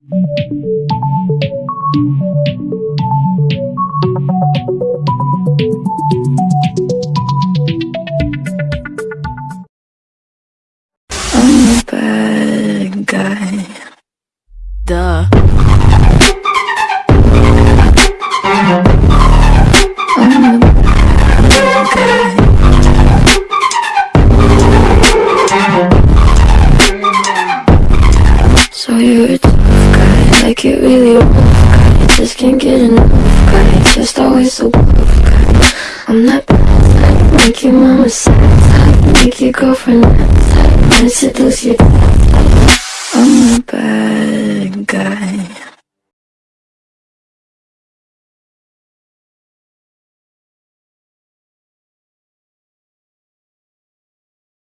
I'm a bad guy. Duh. So you're like it really rough guy Just can't get enough. Guy Just always so rough guy I'm that bad. Type Make your mama sad. Type Make your girlfriend mad. Type Wanna seduce your I'm a bad guy.